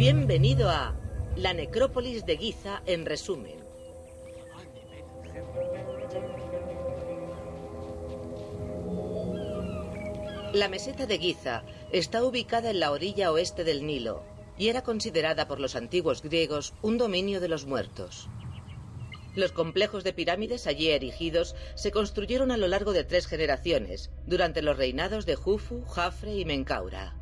Bienvenido a la necrópolis de Giza en resumen. La meseta de Giza está ubicada en la orilla oeste del Nilo y era considerada por los antiguos griegos un dominio de los muertos. Los complejos de pirámides allí erigidos se construyeron a lo largo de tres generaciones, durante los reinados de Jufu, Jafre y Menkaura.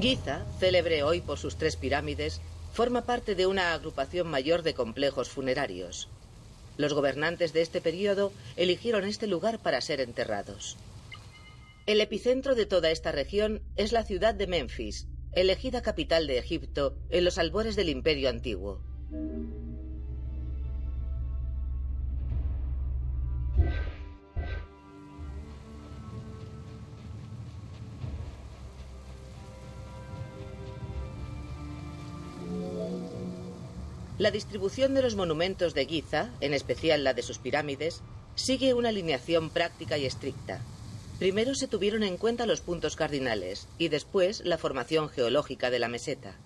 Giza, célebre hoy por sus tres pirámides, forma parte de una agrupación mayor de complejos funerarios. Los gobernantes de este periodo eligieron este lugar para ser enterrados. El epicentro de toda esta región es la ciudad de Memphis, elegida capital de Egipto en los albores del Imperio Antiguo. La distribución de los monumentos de Giza, en especial la de sus pirámides, sigue una alineación práctica y estricta. Primero se tuvieron en cuenta los puntos cardinales y después la formación geológica de la meseta.